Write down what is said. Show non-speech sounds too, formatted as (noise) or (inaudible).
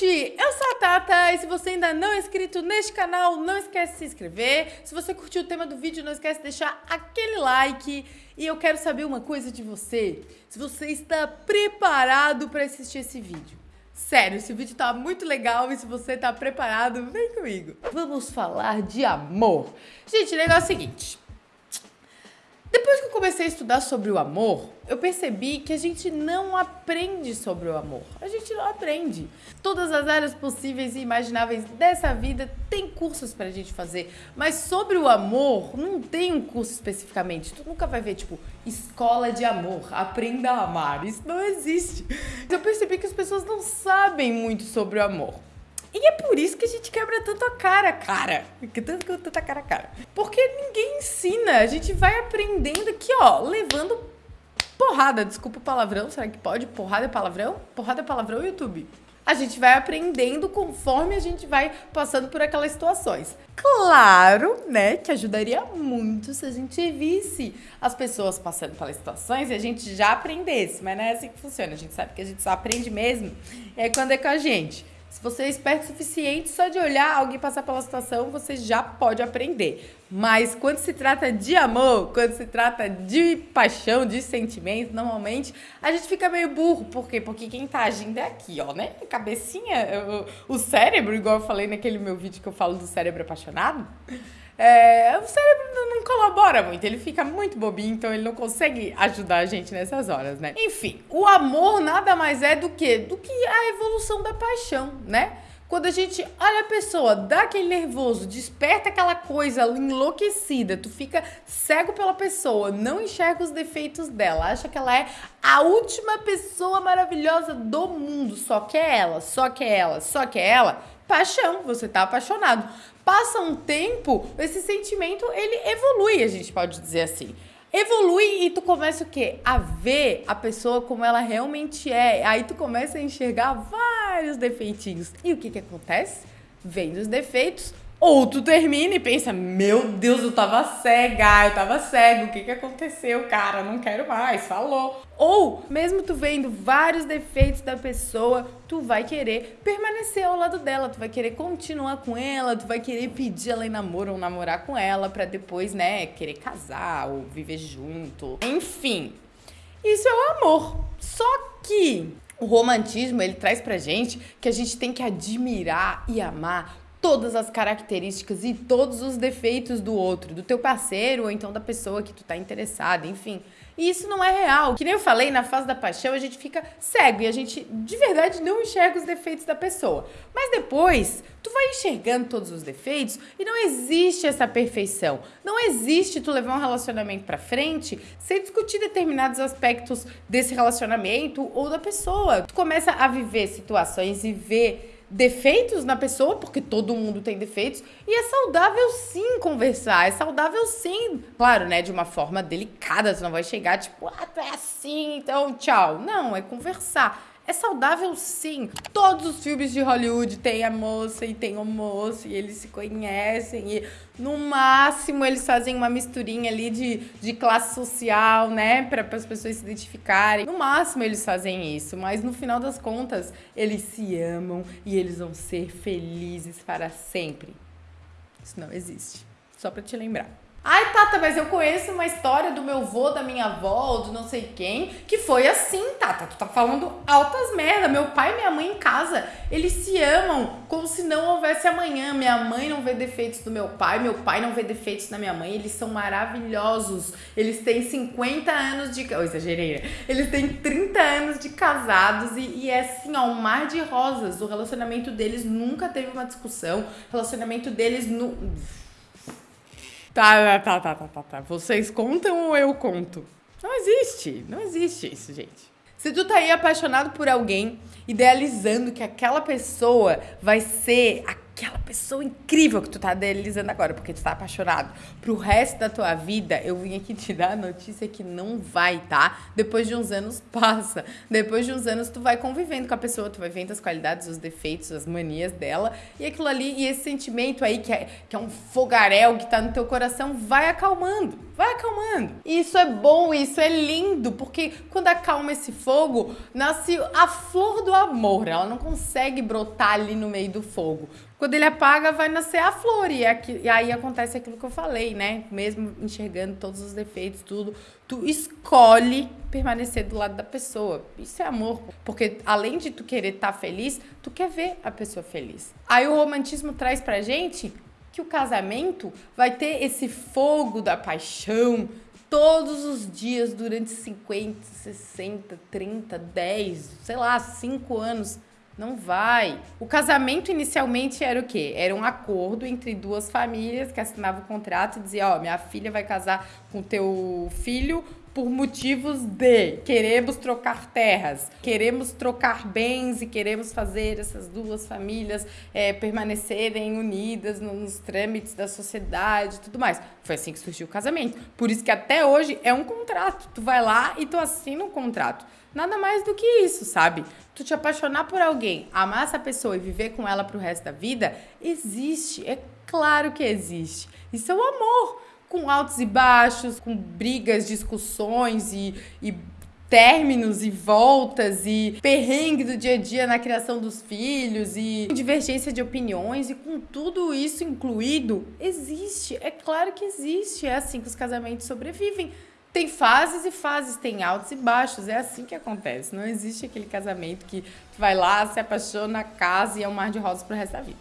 gente! Eu sou a Tata e se você ainda não é inscrito neste canal, não esquece de se inscrever. Se você curtiu o tema do vídeo, não esquece de deixar aquele like. E eu quero saber uma coisa de você. Se você está preparado para assistir esse vídeo. Sério, esse vídeo tá muito legal e se você tá preparado, vem comigo. Vamos falar de amor. Gente, o negócio é o seguinte. Comecei a estudar sobre o amor, eu percebi que a gente não aprende sobre o amor. A gente não aprende. Todas as áreas possíveis e imagináveis dessa vida tem cursos pra gente fazer. Mas sobre o amor, não tem um curso especificamente. Tu nunca vai ver, tipo, escola de amor, aprenda a amar. Isso não existe. Eu percebi que as pessoas não sabem muito sobre o amor. E é por isso que a gente quebra tanto a cara, cara. Tanto que tanta cara, cara. Porque ninguém ensina. A gente vai aprendendo aqui, ó, levando porrada. Desculpa o palavrão. Será que pode? Porrada é palavrão? Porrada é palavrão, YouTube. A gente vai aprendendo conforme a gente vai passando por aquelas situações. Claro, né, que ajudaria muito se a gente visse as pessoas passando pelas situações e a gente já aprendesse, mas não é assim que funciona. A gente sabe que a gente só aprende mesmo é quando é com a gente. Se você é esperto o suficiente, só de olhar alguém passar pela situação, você já pode aprender. Mas quando se trata de amor, quando se trata de paixão, de sentimentos, normalmente a gente fica meio burro. Por quê? Porque quem tá agindo é aqui, ó, né? Cabecinha, o, o cérebro, igual eu falei naquele meu vídeo que eu falo do cérebro apaixonado. É, o cérebro colabora muito, ele fica muito bobinho, então ele não consegue ajudar a gente nessas horas, né? Enfim, o amor nada mais é do que do que a evolução da paixão, né? Quando a gente olha a pessoa, dá aquele nervoso, desperta aquela coisa enlouquecida, tu fica cego pela pessoa, não enxerga os defeitos dela, acha que ela é a última pessoa maravilhosa do mundo, só que é ela, só que é ela, só que é ela. Paixão, você tá apaixonado passa um tempo, esse sentimento ele evolui, a gente pode dizer assim. Evolui e tu começa o quê? A ver a pessoa como ela realmente é. Aí tu começa a enxergar vários defeitinhos. E o que que acontece? Vendo os defeitos, ou tu termina e pensa, meu Deus, eu tava cega, eu tava cego, o que que aconteceu, cara? Não quero mais, falou. Ou, mesmo tu vendo vários defeitos da pessoa, tu vai querer permanecer ao lado dela, tu vai querer continuar com ela, tu vai querer pedir ela em namoro ou namorar com ela pra depois, né, querer casar ou viver junto. Enfim, isso é o amor. Só que o romantismo, ele traz pra gente que a gente tem que admirar e amar todas as características e todos os defeitos do outro, do teu parceiro ou então da pessoa que tu tá interessado, enfim. E isso não é real. Que nem eu falei, na fase da paixão a gente fica cego e a gente de verdade não enxerga os defeitos da pessoa. Mas depois, tu vai enxergando todos os defeitos e não existe essa perfeição. Não existe tu levar um relacionamento para frente sem discutir determinados aspectos desse relacionamento ou da pessoa. Tu começa a viver situações e ver defeitos na pessoa, porque todo mundo tem defeitos, e é saudável sim conversar, é saudável sim, claro, né, de uma forma delicada, você não vai chegar tipo, ah, tu é assim, então tchau. Não, é conversar. É saudável sim. Todos os filmes de Hollywood têm a moça e tem o moço e eles se conhecem e no máximo eles fazem uma misturinha ali de, de classe social, né, para as pessoas se identificarem. No máximo eles fazem isso, mas no final das contas eles se amam e eles vão ser felizes para sempre. Isso não existe. Só para te lembrar. Ai, Tata, mas eu conheço uma história do meu avô, da minha avó, ou do não sei quem, que foi assim, Tata. Tu tá falando altas merda. Meu pai e minha mãe em casa, eles se amam como se não houvesse amanhã. Minha mãe não vê defeitos do meu pai, meu pai não vê defeitos da minha mãe. Eles são maravilhosos. Eles têm 50 anos de. Oh, exagerei, né? Eles têm 30 anos de casados e, e é assim, ó, um mar de rosas. O relacionamento deles nunca teve uma discussão. O relacionamento deles. Nu... Tá, tá, tá, tá, tá, tá. Vocês contam ou eu conto? Não existe, não existe isso, gente. Se tu tá aí apaixonado por alguém, idealizando que aquela pessoa vai ser aquela pessoa incrível que tu tá idealizando agora, porque tu tá apaixonado, pro resto da tua vida, eu vim aqui te dar a notícia que não vai, tá? Depois de uns anos (laughs) passa. Depois de uns anos tu vai convivendo com a pessoa, tu vai vendo as qualidades, os defeitos, as manias dela, e aquilo ali, e esse sentimento aí que é, que é um fogaréu que tá no teu coração, vai acalmando, vai acalmando. Isso é bom, isso é lindo, porque quando acalma esse fogo, nasce a flor do amor, ela não consegue brotar ali no meio do fogo. Quando ele apaga, vai nascer a flor. E, aqui, e aí acontece aquilo que eu falei, né? Mesmo enxergando todos os defeitos, tudo, tu escolhe permanecer do lado da pessoa. Isso é amor. Porque além de tu querer estar tá feliz, tu quer ver a pessoa feliz. Aí o romantismo traz pra gente que o casamento vai ter esse fogo da paixão todos os dias durante 50, 60, 30, 10, sei lá, 5 anos não vai. O casamento inicialmente era o quê? Era um acordo entre duas famílias que assinavam o contrato e dizia, ó, oh, minha filha vai casar com teu filho por motivos de queremos trocar terras, queremos trocar bens e queremos fazer essas duas famílias é, permanecerem unidas nos trâmites da sociedade e tudo mais. Foi assim que surgiu o casamento. Por isso que até hoje é um contrato. Tu vai lá e tu assina um contrato. Nada mais do que isso, sabe? Tu te apaixonar por alguém, amar essa pessoa e viver com ela pro resto da vida, existe. É claro que existe. Isso é o amor. Com altos e baixos, com brigas, discussões e, e términos e voltas e perrengue do dia a dia na criação dos filhos e divergência de opiniões e com tudo isso incluído, existe. É claro que existe. É assim que os casamentos sobrevivem. Tem fases e fases, tem altos e baixos. É assim que acontece. Não existe aquele casamento que vai lá, se apaixona, casa e é um mar de rosas pro resto da vida.